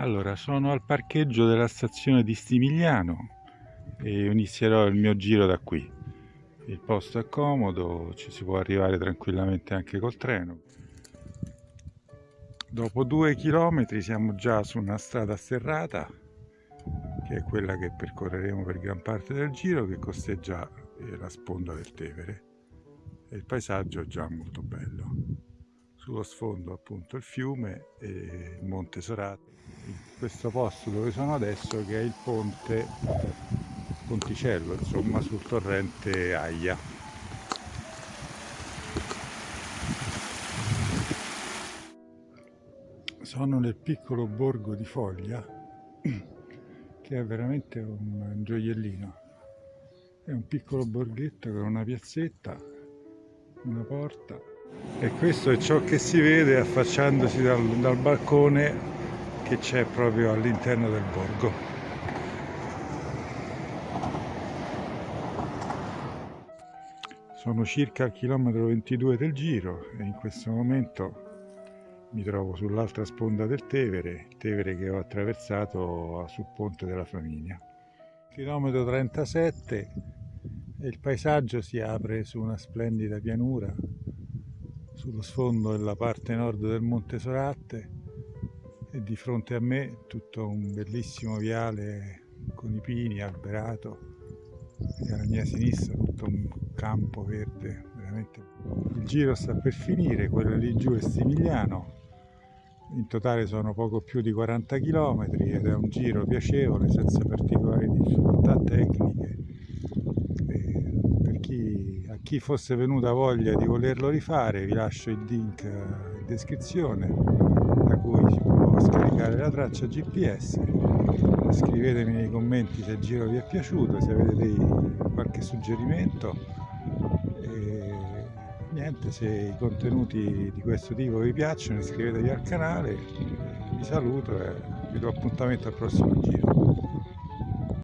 Allora, sono al parcheggio della stazione di Stimigliano e inizierò il mio giro da qui. Il posto è comodo, ci si può arrivare tranquillamente anche col treno. Dopo due chilometri siamo già su una strada sterrata, che è quella che percorreremo per gran parte del giro, che costeggia eh, la sponda del Tevere. E il paesaggio è già molto bello. Sullo sfondo appunto il fiume e il Monte Sorate questo posto dove sono adesso che è il ponte Ponticello, insomma sul torrente Aia. Sono nel piccolo borgo di Foglia che è veramente un gioiellino. È un piccolo borghetto con una piazzetta, una porta e questo è ciò che si vede affacciandosi dal, dal balcone che c'è proprio all'interno del borgo. Sono circa al chilometro 22 del giro e in questo momento mi trovo sull'altra sponda del Tevere, Tevere che ho attraversato sul ponte della Flaminia. Chilometro 37 e il paesaggio si apre su una splendida pianura sullo sfondo della parte nord del Monte Soratte e di fronte a me tutto un bellissimo viale con i pini alberato e alla mia sinistra tutto un campo verde veramente il giro sta per finire quello lì giù è Stimigliano in totale sono poco più di 40 km ed è un giro piacevole senza particolari difficoltà tecniche e per chi, fosse venuta voglia di volerlo rifare vi lascio il link in descrizione cui si può scaricare la traccia GPS scrivetemi nei commenti se il giro vi è piaciuto se avete dei, qualche suggerimento. E niente se i contenuti di questo tipo vi piacciono iscrivetevi al canale. Vi saluto e vi do appuntamento al prossimo giro